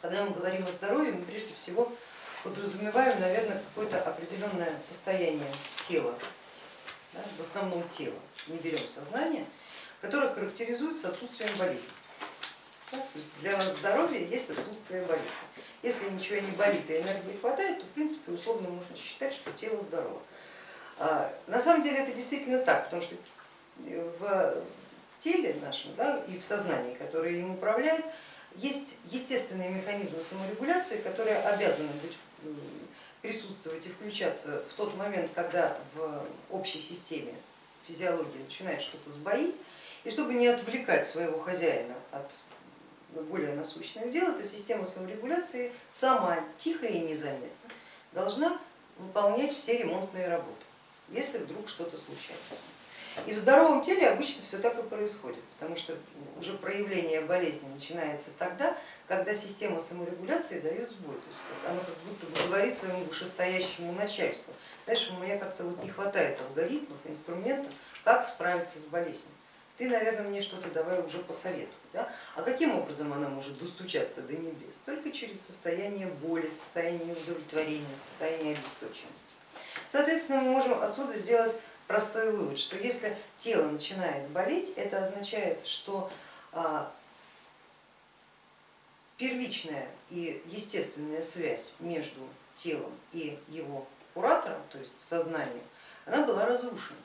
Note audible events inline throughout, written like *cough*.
Когда мы говорим о здоровье, мы прежде всего подразумеваем, наверное, какое-то определенное состояние тела, да, в основном тела, не берем сознание, которое характеризуется отсутствием болезни. Да, для нас здоровье есть отсутствие болезни. Если ничего не болит и энергии хватает, то в принципе условно можно считать, что тело здорово. А, на самом деле это действительно так, потому что в теле нашем да, и в сознании, которое им управляет, есть естественные механизмы саморегуляции, которые обязаны быть, присутствовать и включаться в тот момент, когда в общей системе физиологии начинает что-то сбоить, и чтобы не отвлекать своего хозяина от более насущных дел, эта система саморегуляции сама тихо и незаметно должна выполнять все ремонтные работы, если вдруг что-то случается. И в здоровом теле обычно все так и происходит, потому что уже проявление болезни начинается тогда, когда система саморегуляции дает сбой, то есть она как будто бы говорит своему вышестоящему начальству, дальше у меня как-то вот не хватает алгоритмов, инструментов, как справиться с болезнью. Ты, наверное, мне что-то давай уже посоветуй. Да? А каким образом она может достучаться до небес? Только через состояние боли, состояние удовлетворения, состояние обесточенности. Соответственно, мы можем отсюда сделать простой вывод, что если тело начинает болеть, это означает, что а, первичная и естественная связь между телом и его куратором, то есть сознанием, она была разрушена.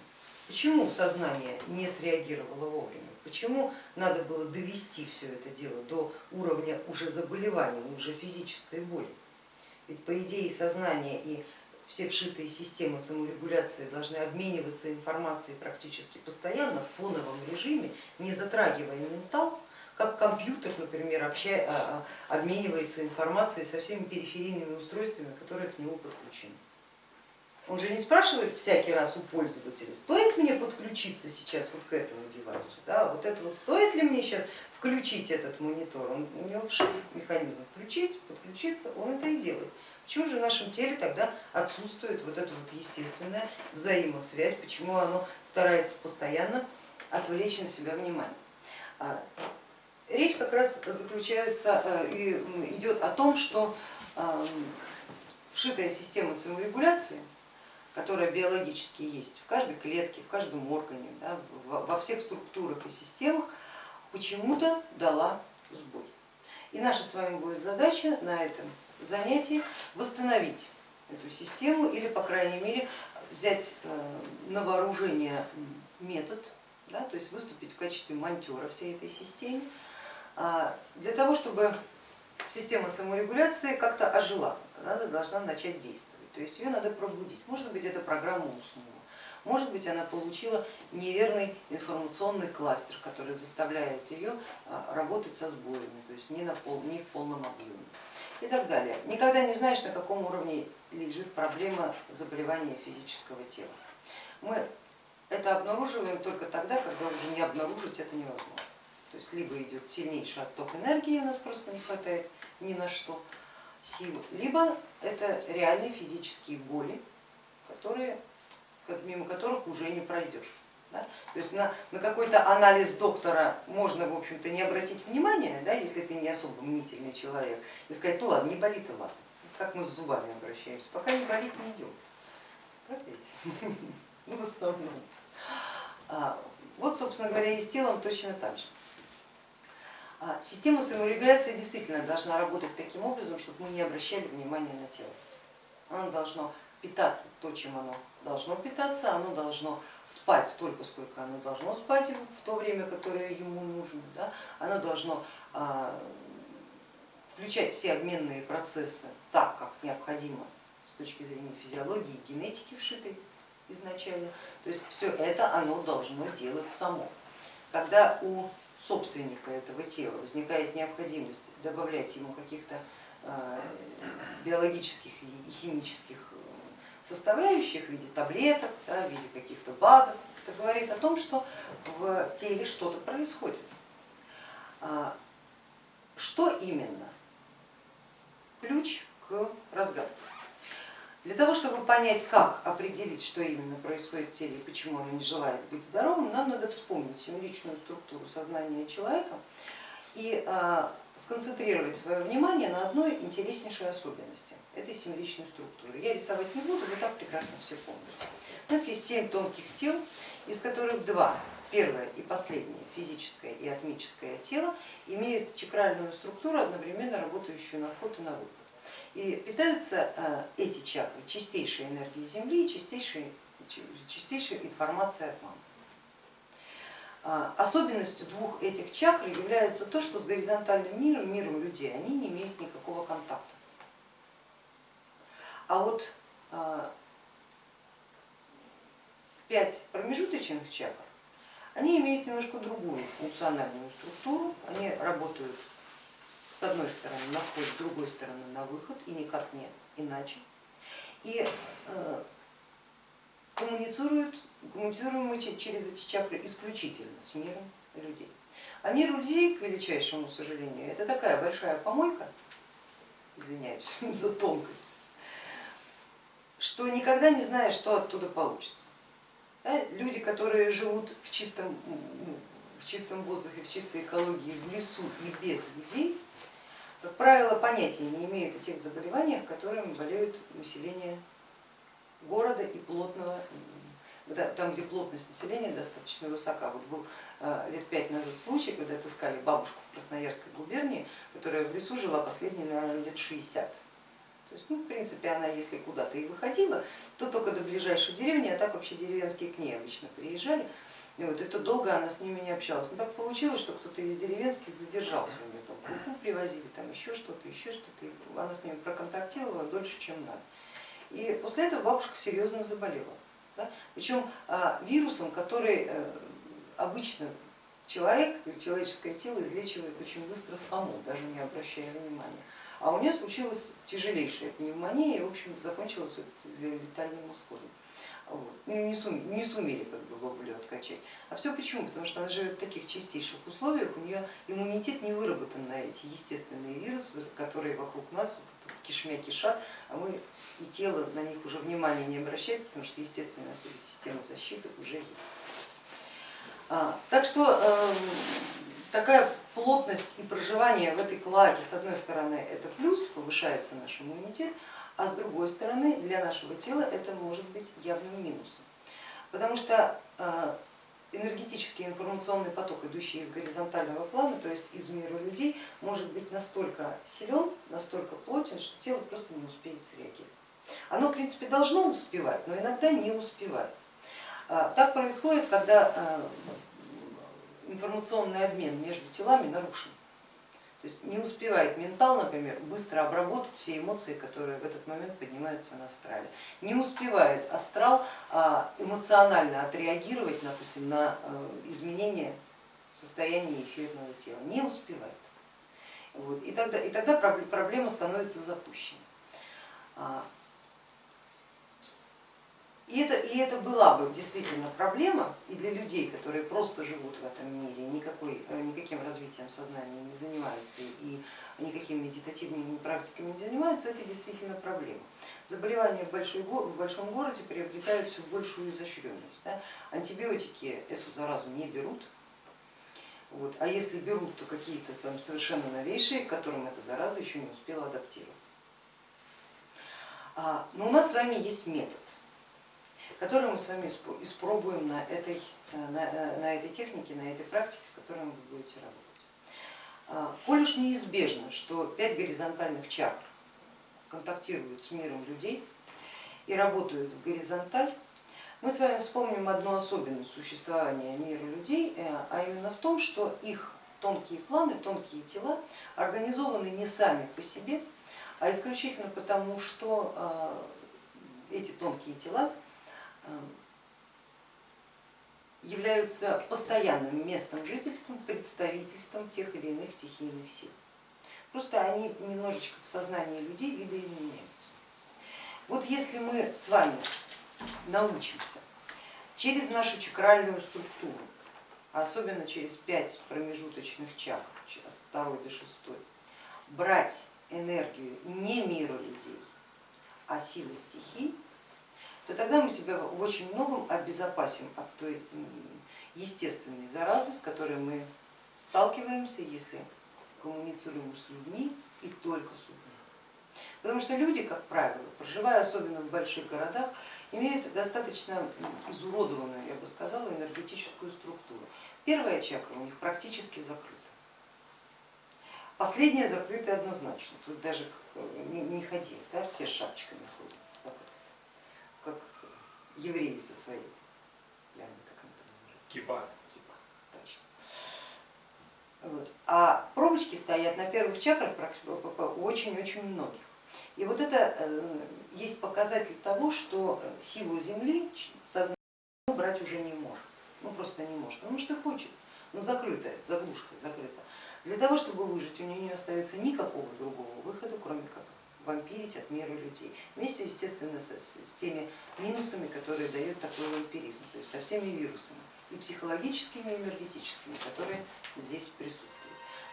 Почему сознание не среагировало вовремя? Почему надо было довести все это дело до уровня уже заболевания, уже физической боли? Ведь по идее сознание и все вшитые системы саморегуляции должны обмениваться информацией практически постоянно в фоновом режиме, не затрагивая ментал, как компьютер, например, а, а, обменивается информацией со всеми периферийными устройствами, которые к нему подключены. Он же не спрашивает всякий раз у пользователя, стоит мне подключиться сейчас вот к этому девайсу, да, вот это вот стоит ли мне сейчас включить этот монитор, он, у него вшит механизм включить, подключиться, он это и делает. Почему же в нашем теле тогда отсутствует вот эта вот естественная взаимосвязь, почему оно старается постоянно отвлечь на себя внимание? А, речь как раз заключается э, и идет о том, что вшитая система саморегуляции, которая биологически есть в каждой клетке, в каждом органе, да, во всех структурах и системах, почему-то дала сбой. И наша с вами будет задача на этом занятии восстановить эту систему или, по крайней мере, взять э, на вооружение метод, да, то есть выступить в качестве монтера всей этой системе, а, для того, чтобы система саморегуляции как-то ожила, она должна начать действовать, то есть ее надо пробудить. Может быть, эта программа уснула, может быть, она получила неверный информационный кластер, который заставляет ее а, работать со сбоями, то есть не, на пол, не в полном объеме и так далее. Никогда не знаешь, на каком уровне лежит проблема заболевания физического тела. Мы это обнаруживаем только тогда, когда уже не обнаружить это невозможно. То есть либо идет сильнейший отток энергии, у нас просто не хватает ни на что сил, либо это реальные физические боли, которые, мимо которых уже не пройдешь. Да? То есть на, на какой-то анализ доктора можно, в общем-то, не обратить внимания, да, если ты не особо мнительный человек, и сказать, ну ладно, не болит и ладно, как мы с зубами обращаемся, пока не болит, не идем. Опять. *laughs* Ну, в основном. А, вот, собственно говоря, и с телом точно так же. А, система саморегуляции действительно должна работать таким образом, чтобы мы не обращали внимания на тело. Оно должно питаться то, чем оно должно питаться, оно должно спать столько, сколько оно должно спать в то время, которое ему нужно, да? оно должно а, включать все обменные процессы так, как необходимо с точки зрения физиологии и генетики вшитой изначально. То есть все это оно должно делать само. Когда у собственника этого тела возникает необходимость добавлять ему каких-то а, биологических и химических составляющих в виде таблеток, да, в виде каких-то БАДов. Это говорит о том, что в теле что-то происходит. А, что именно? Ключ к разгадке. Для того, чтобы понять, как определить, что именно происходит в теле и почему оно не желает быть здоровым, нам надо вспомнить семеричную структуру сознания человека и а, сконцентрировать свое внимание на одной интереснейшей особенности этой семеричной структуры. Я рисовать не буду, вы так прекрасно все помните. У нас есть семь тонких тел, из которых два, первое и последнее, физическое и атмическое тело, имеют чакральную структуру, одновременно работающую на вход и на выход. И питаются э, эти чакры чистейшей энергией Земли и чистейшей, чистейшей информацией от мамы. А, особенностью двух этих чакр является то, что с горизонтальным миром, миром людей, они не имеют никакого контакта. А вот а, пять промежуточных чакр, они имеют немножко другую функциональную структуру, они работают с одной стороны на вход, с другой стороны на выход и никак не иначе. И э, коммуницируют, коммуницируем мы через эти чакры исключительно с миром людей. А мир людей, к величайшему сожалению, это такая большая помойка, извиняюсь *laughs* за тонкость, что никогда не знаешь, что оттуда получится. Люди, которые живут в чистом, в чистом воздухе, в чистой экологии, в лесу и без людей, как правило, понятия не имеют о тех заболеваниях, которыми болеют население города и плотного, там, где плотность населения достаточно высока. Вот был э, лет пять назад случай, когда отыскали бабушку в Красноярской губернии, которая в лесу жила последние, наверное, лет 60. То есть, ну, в принципе, она если куда-то и выходила, то только до ближайшей деревни, а так вообще деревенские к ней обычно приезжали. И вот это долго она с ними не общалась. Но так получилось, что кто-то из деревенских задержался у нее, там крупу привозили, там еще что-то, еще что-то. Она с ними проконтактировала дольше, чем надо. И после этого бабушка серьезно заболела. Да? Причем а, вирусом, который э, обычно человек, человеческое тело излечивает очень быстро само, даже не обращая внимания. А у нее случилась тяжелейшая пневмония и в общем закончилась летальным исходом. Ну, не, сум, не сумели как бы бабулю откачать. А все почему? Потому что она живет в таких чистейших условиях, у нее иммунитет не выработан на эти естественные вирусы, которые вокруг нас вот, вот, кишмя кишат, а мы и тело на них уже внимания не обращает, потому что естественная система защиты уже есть. А, так что э, такая плотность и проживание в этой кладе, с одной стороны, это плюс, повышается наш иммунитет, а с другой стороны, для нашего тела это может быть явным минусом. Потому что э, энергетический информационный поток, идущий из горизонтального плана, то есть из мира людей, может быть настолько силен, настолько плотен, что тело просто не успеет среагировать. Оно, в принципе, должно успевать, но иногда не успевает. А, так происходит, когда а, информационный обмен между телами нарушен. То есть не успевает ментал, например, быстро обработать все эмоции, которые в этот момент поднимаются на астрале. Не успевает астрал а, эмоционально отреагировать, допустим, на изменение состояния эфирного тела. Не успевает. Вот. И, тогда, и тогда проблема становится запущенной. И это, и это была бы действительно проблема и для людей, которые просто живут в этом мире, никакой, э, никаким развитием сознания не занимаются и никакими медитативными практиками не занимаются, это действительно проблема. Заболевания в, большой, в большом городе приобретают все большую изощренность. Да? Антибиотики эту заразу не берут, вот. а если берут, то какие-то там совершенно новейшие, к которым эта зараза еще не успела адаптироваться. А, но у нас с вами есть метод который мы с вами испробуем на этой, э, на, э, на этой технике, на этой практике, с которой вы будете работать. А, коль уж неизбежно, что пять горизонтальных чакр контактируют с миром людей и работают в горизонталь, мы с вами вспомним одну особенность существования мира людей, э, а именно в том, что их тонкие планы, тонкие тела организованы не сами по себе, а исключительно потому, что эти тонкие тела являются постоянным местом жительства, представительством тех или иных стихийных сил. Просто они немножечко в сознании людей видоизменяются. Вот если мы с вами научимся через нашу чакральную структуру, особенно через пять промежуточных чакр, с второй до шестой, брать энергию не мира людей, а силы стихий, то тогда мы себя в очень многом обезопасим от той естественной заразы, с которой мы сталкиваемся, если коммуницируем с людьми и только с людьми. Потому что люди, как правило, проживая особенно в больших городах, имеют достаточно изуродованную, я бы сказала, энергетическую структуру. Первая чакра у них практически закрыта. Последняя закрыта однозначно, тут даже не, не ходи, да, все с шапочками ходят, евреи со своей, я не как это называется. Кипа. Кипа, точно. Вот. А пробочки стоят на первых чакрах у очень-очень многих. И вот это э, есть показатель того, что силу Земли сознание брать уже не может. Ну просто не может, потому что хочет, но закрытая, заглушка закрыта. Для того, чтобы выжить, у нее не остается никакого другого выхода, кроме как вампирить от меры людей. Вместе, естественно, с, с теми минусами, которые дает такой вампиризм, то есть со всеми вирусами, и психологическими, и энергетическими, которые здесь присутствуют.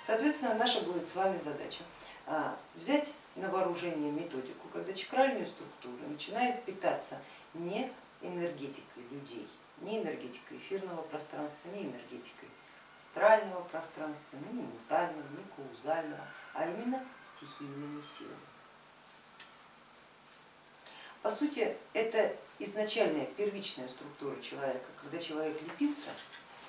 Соответственно, наша будет с вами задача а, взять на вооружение методику, когда чакральные структуры начинают питаться не энергетикой людей, не энергетикой эфирного пространства, не энергетикой астрального пространства, не ментального, не каузального, а именно стихийными силами. По сути, это изначальная первичная структура человека, когда человек лепился,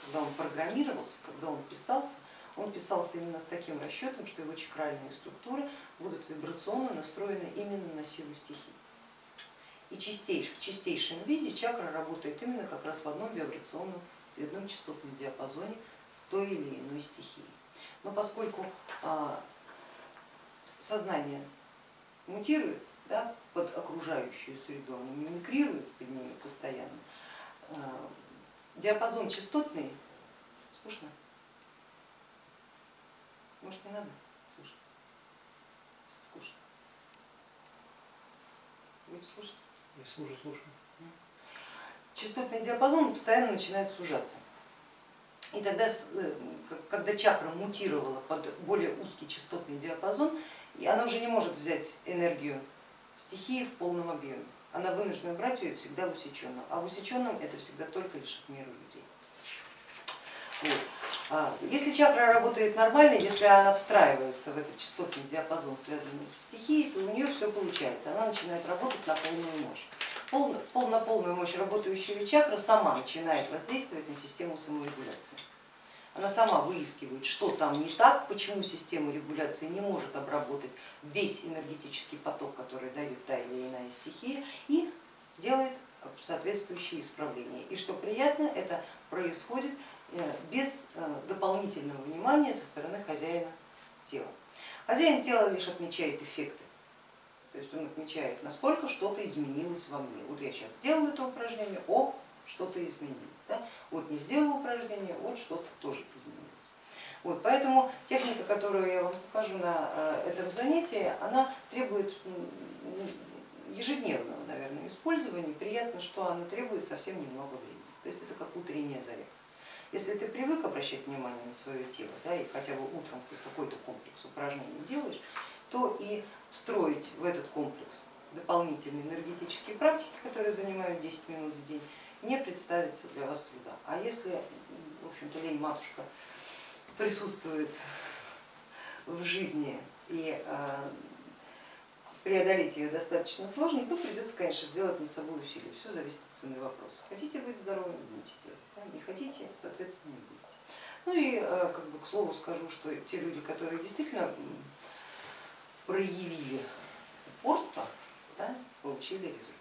когда он программировался, когда он писался, он писался именно с таким расчетом, что его чакральные структуры будут вибрационно настроены именно на силу стихий. И чистейш, в чистейшем виде чакра работает именно как раз в одном вибрационном, в одном частотном диапазоне с той или иной стихией. Но поскольку а, сознание мутирует да, под окружающую среду, оно мимикрирует под ними постоянно, а, диапазон частотный, скучно, может не надо? Слушать, скучно, будете слушать? Я слушаю, слушаю. Частотный диапазон постоянно начинает сужаться. И тогда, э, когда чакра мутировала под более узкий частотный диапазон, и она уже не может взять энергию стихии в полном объеме. Она вынуждена брать ее всегда в усеченном, а в усеченном это всегда только лишь в меру людей. Вот. А если чакра работает нормально, если она встраивается в этот частотный диапазон, связанный со стихией, то у нее все получается, она начинает работать на полную мощь. Пол, на полную мощь работающая чакра сама начинает воздействовать на систему саморегуляции. Она сама выискивает, что там не так, почему система регуляции не может обработать весь энергетический поток, который дает та или иная стихия, и делает соответствующие исправления. И что приятно, это происходит Э, без э, дополнительного внимания со стороны хозяина тела. Хозяин тела лишь отмечает эффекты, то есть он отмечает, насколько что-то изменилось во мне. Вот я сейчас сделал это упражнение, о, что-то изменилось. Да? Вот не сделал упражнение, вот что-то тоже изменилось. Вот, поэтому техника, которую я вам покажу на э, этом занятии, она требует ежедневного, наверное, использования. Приятно, что она требует совсем немного времени. То есть это как утренняя зарядка. Если ты привык обращать внимание на свое тело, да, и хотя бы утром какой-то комплекс упражнений делаешь, то и встроить в этот комплекс дополнительные энергетические практики, которые занимают 10 минут в день, не представится для вас труда. А если, в общем-то, лень матушка присутствует в жизни и а, преодолеть ее достаточно сложно, то придется, конечно, сделать над собой усилие. Все зависит от цены вопроса. Хотите быть здоровым, будете делать, да? не хотите, соответственно, не будете. Ну и э, как бы к слову скажу, что те люди, которые действительно проявили упорство, да, получили результат.